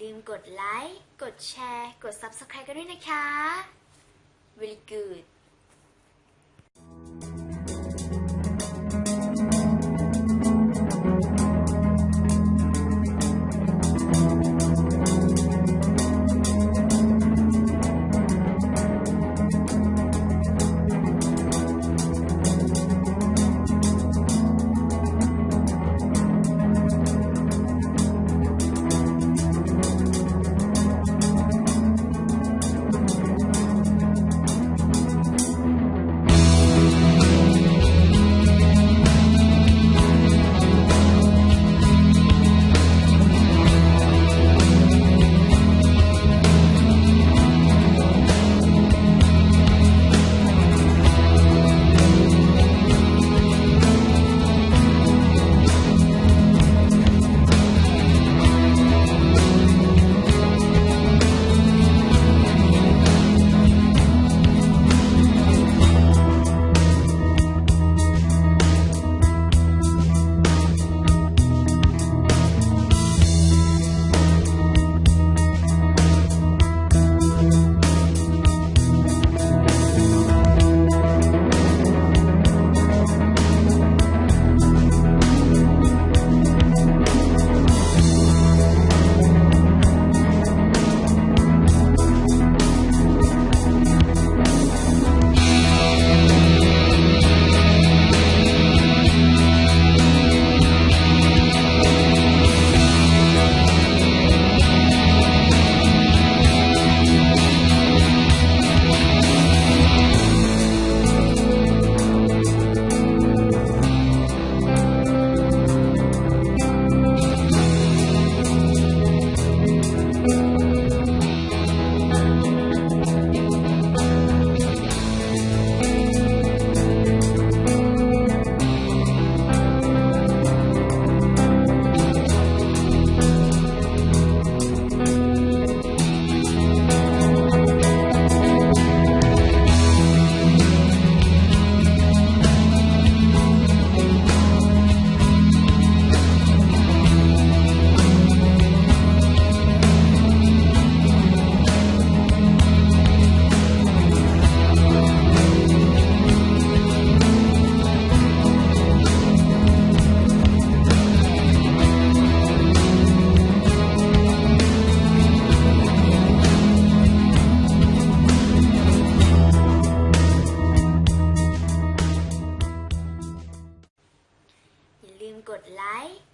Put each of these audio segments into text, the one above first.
ลืมกดไลค์ กดแชร์ กด Subscribe กันด้วยนะคะ very good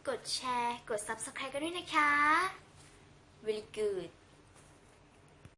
กดแชร์ กด Subscribe กันด้วยนะคะ really good